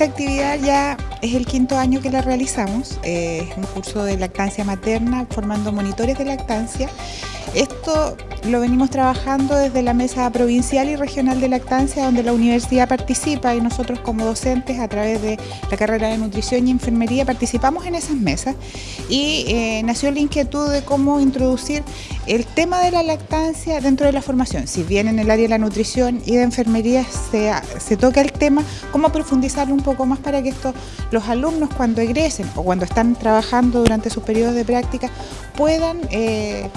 Esta actividad ya es el quinto año que la realizamos, eh, es un curso de lactancia materna formando monitores de lactancia esto lo venimos trabajando desde la mesa provincial y regional de lactancia donde la universidad participa y nosotros como docentes a través de la carrera de nutrición y enfermería participamos en esas mesas y eh, nació la inquietud de cómo introducir el tema de la lactancia dentro de la formación. Si bien en el área de la nutrición y de enfermería se, se toca el tema, cómo profundizarlo un poco más para que estos, los alumnos cuando egresen o cuando están trabajando durante sus periodos de práctica puedan eh,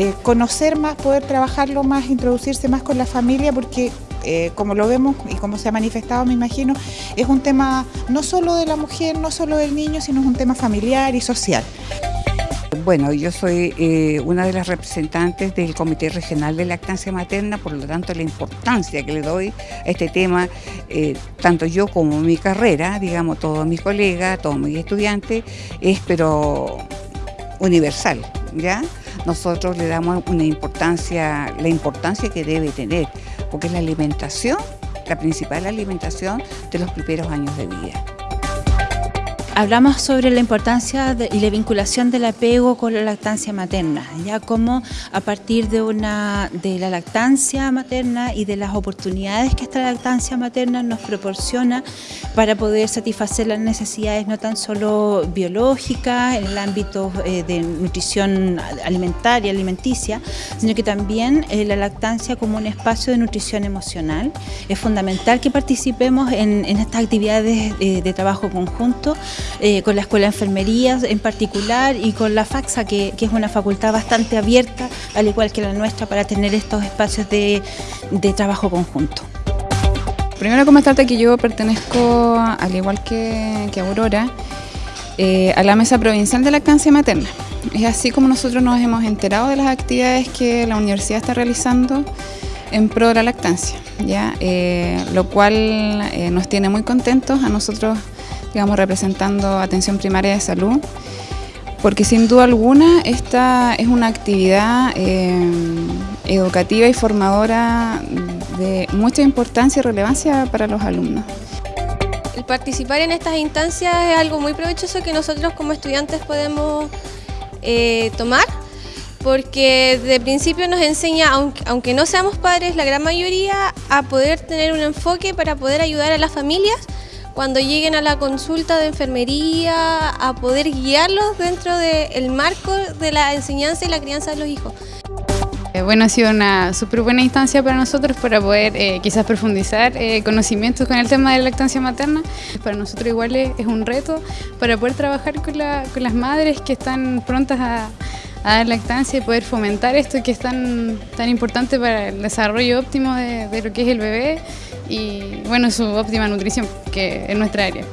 eh, conocer más, poder trabajarlo más, introducirse más con la familia porque eh, como lo vemos y como se ha manifestado me imagino, es un tema no solo de la mujer, no solo del niño, sino es un tema familiar y social. Bueno, yo soy eh, una de las representantes del Comité Regional de Lactancia Materna, por lo tanto la importancia que le doy a este tema, tanto yo como mi carrera, digamos, todos mis colegas, todos mis estudiantes, es pero universal, ¿ya? Nosotros le damos una importancia, la importancia que debe tener, porque es la alimentación, la principal alimentación de los primeros años de vida. Hablamos sobre la importancia y la vinculación del apego con la lactancia materna, ya como a partir de, una, de la lactancia materna y de las oportunidades que esta lactancia materna nos proporciona para poder satisfacer las necesidades no tan solo biológicas en el ámbito eh, de nutrición alimentaria, alimenticia, sino que también eh, la lactancia como un espacio de nutrición emocional. Es fundamental que participemos en, estas actividades eh, de trabajo conjunto eh, con la Escuela de Enfermería en particular y con la FAXA, que, es una facultad bastante abierta, al igual que la nuestra, para tener estos espacios de, trabajo conjunto. Primero comentarte que yo pertenezco, al igual que, Aurora, eh, a la Mesa Provincial de Lactancia Materna. Es así como nosotros nos hemos enterado de las actividades que la universidad está realizando en pro de la lactancia, ¿ya? Eh, lo cual nos tiene muy contentos a nosotros digamos, representando atención primaria de salud, porque sin duda alguna esta es una actividad eh, educativa y formadora de mucha importancia y relevancia para los alumnos. El participar en estas instancias es algo muy provechoso que nosotros como estudiantes podemos eh, tomar porque de principio nos enseña, aunque, aunque, no seamos padres, la gran mayoría, a poder tener un enfoque para poder ayudar a las familias cuando lleguen a la consulta de enfermería, a poder guiarlos dentro del marco de la enseñanza y la crianza de los hijos. Eh, bueno, ha sido una súper buena instancia para nosotros para poder eh, quizás profundizar eh, conocimientos con el tema de la lactancia materna. Para nosotros igual es, un reto para poder trabajar con, las madres que están prontas a, dar lactancia y poder fomentar esto que es tan, tan importante para el desarrollo óptimo de, de lo que es el bebé y bueno, su óptima nutrición, que es nuestra área.